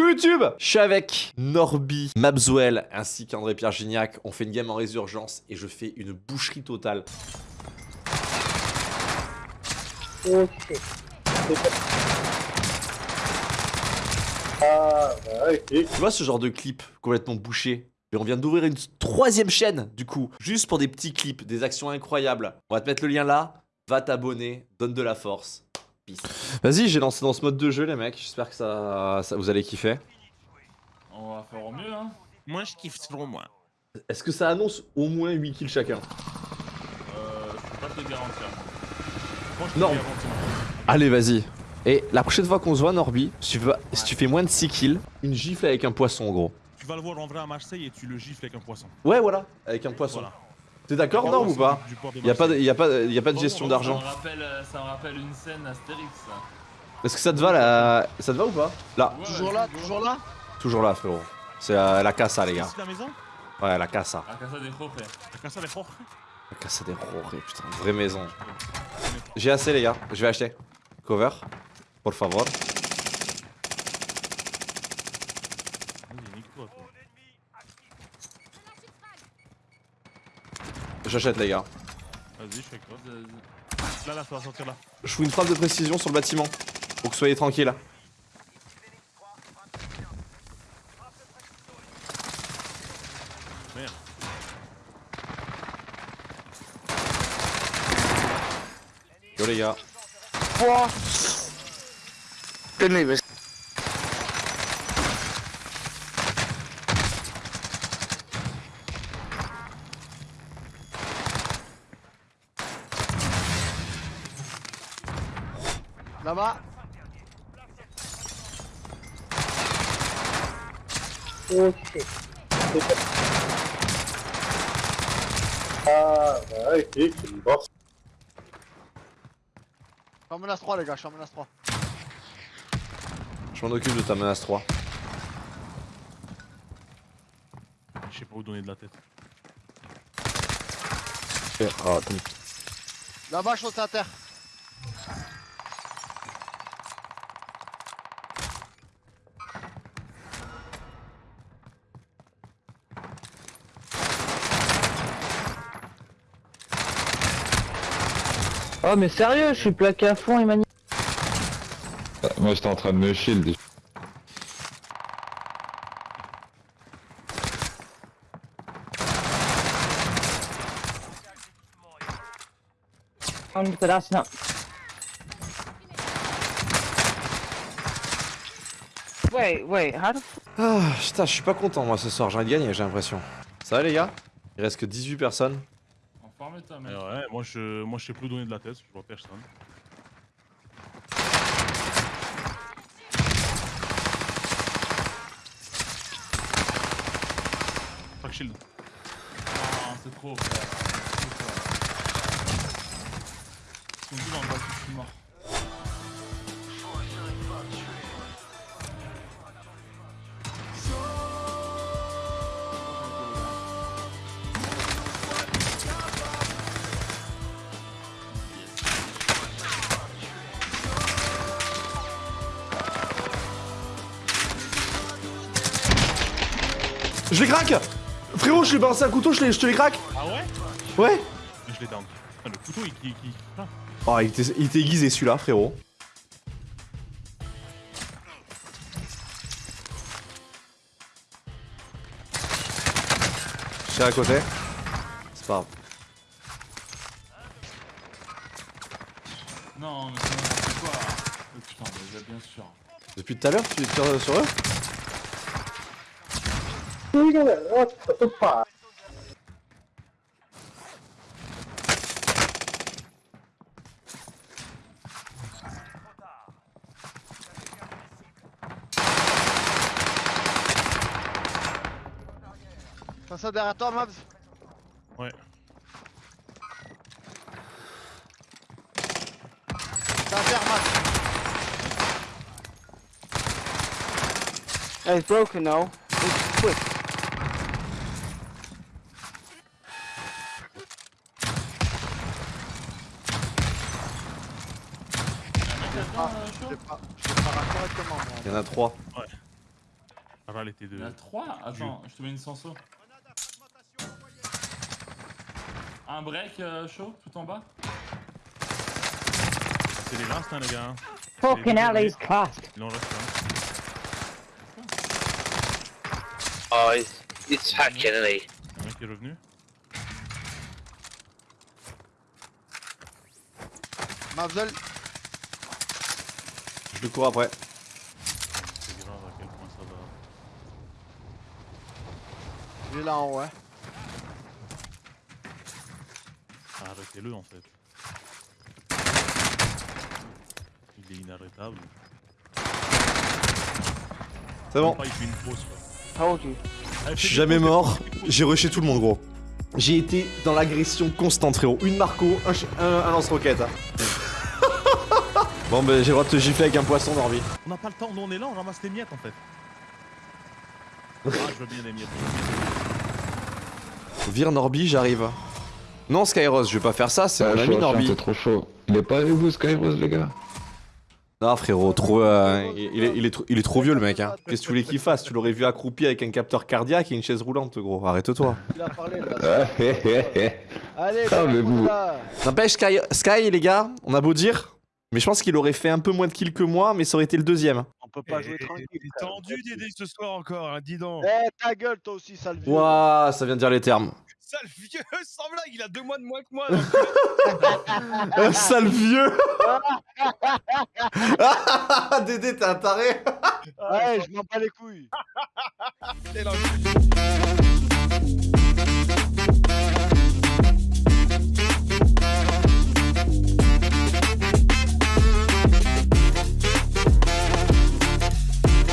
Coucou YouTube Je suis avec Norby, Mabzuel ainsi qu'André Pierre Gignac. On fait une game en résurgence et je fais une boucherie totale. Tu vois ce genre de clip complètement bouché? Et on vient d'ouvrir une troisième chaîne, du coup, juste pour des petits clips, des actions incroyables. On va te mettre le lien là, va t'abonner, donne de la force. Peace. Vas-y, j'ai lancé dans ce mode de jeu, les mecs. J'espère que ça, ça- vous allez kiffer. On va faire au mieux, hein. Moi, je kiffe selon moi. Est-ce que ça annonce au moins 8 kills chacun? Euh, je peux pas te le garantir. Moi, je te Non. Allez, vas-y. Et la prochaine fois qu'on se voit, Norby, si tu, veux- si tu fais moins de 6 kills, une gifle avec un poisson, gros. Tu vas le voir en vrai à Marseille et tu le gifles avec un poisson. Ouais, voilà, avec un poisson. Voilà. T'es d'accord, Norb, ou pas de Y'a pas, de- y a pas, y a pas de Oh, gestion oh, d'argent. Ça me rappelle, euh, ça me rappelle une scène Astérix. ça. Est-ce que ça te va là Ça te va ou pas? Là, Ouais, Toujours ouais, là, toujours là? Toujours là, frérot. C'est euh, la casa, les gars. Ici la maison? Ouais, la casa. À Casa des Jorge. La casa des Jorge? La casa des Roré, putain, vraie maison. J'ai assez, les gars. Je vais acheter. Cover. Por favor. Vas-y, nique-toi, toi. J'achète, les gars. Vas-y, je. Vas-y, vas-y. Là, là, vas sortir là. Je fous une frappe de précision sur le bâtiment. Pour que soyez tranquille. Merde. Yo, les gars. Tenez, vas-y. Là-bas. Ah, bah, ok, c'est une bosse. Je suis en menace 3, les gars, je suis en menace 3. Je m'en occupe de ta menace 3. Je sais pas où donner de la tête. Oh, Là-bas, je saute à terre. Oh, mais sérieux, je suis plaqué à fond, Emmanuel. Moi j'étais en train de me shield. On est là, sinon. Wait, wait, how the f- Ah, putain, je suis pas content moi ce soir, j'ai envie de gagner, j'ai l'impression. Ça va les gars? Il reste que 18 personnes. Toi, Eh mec. ouais, moi je, moi je sais plus donner de la tête, je vois personne. Fuck shield. Non, c'est trop, frère. Ils sont tous dans le bas, je suis mort. Je les craque Frérot, je lui ai balancé un couteau, je, les- je te les craque Ah ouais Ouais Je l'ai down. Ah, le couteau il. il, il... Ah. Oh, il était, aiguisé celui-là, frérot. Je suis à côté. C'est pas grave. Non, mais c'est quoi. Oh, putain, bah, bien sûr. Depuis tout à l'heure, tu tires sur eux? Oh, ça peut pas. T'as ça derrière toi, Mabs Ouais. T'as à terre, Max. It's broken now. It's quick. Ah, je l'ai pas. Je l'ai pas raté correctement, moi. Il y en a trois. Aval était Il de. y en a 3 Attends, je te mets une senso. Un break euh, chaud tout en bas? C'est deslastes, hein, les gars. Fucking hell, derniers. he's classed. Il en reste un. Oh, it's, it's hacking, isn't he? Un mec qui est revenu. Mavzel, Je le cours après. C'est grave à quel point ça va. il est là en haut, hein. Arrêtez-le en fait. Il est inarrêtable. C'est bon. Pas, il fait une pause quoi. Told you. Allez, Je suis jamais mort. J'ai rushé tout le monde, gros. J'ai été dans l'agression constante, frérot. Une Marco, un, ch- un, un lance-roquette. hein. Bon, ben, j'ai le droit de te gifler avec un poisson, Norby. On n'a pas le temps, nous on est là, on ramasse les miettes en fait. Ah, je veux bien les miettes. Vire Norby, j'arrive. Non, Skyros, je vais pas faire ça, c'est Ah, mon ami Norby. C'est trop chaud. Il est pas avec vous, Skyrose, les gars Non, frérot, trop, euh, il, il est, il est trop, il est trop vieux, le mec. Hein. Qu'est-ce que tu voulais qu'il fasse? Tu l'aurais vu accroupi avec un capteur cardiaque et une chaise roulante, gros. Arrête-toi. Il a parlé là. Allez, Ah, là. N'empêche, Sky, Sky, les gars, on a beau dire, mais je pense qu'il aurait fait un peu moins de kills que moi, mais ça aurait été le deuxième. On peut pas jouer tranquille. Il est frère. tendu Dédé ce soir encore, hein, dis donc. Eh, ta gueule, toi aussi, sale vieux. Ouah, ça vient de dire les termes. Sale vieux, sans blague, il a deux mois de moins que moi. donc. Un sale vieux Dédé, t'es un taré Ouais, je m'en bats les couilles.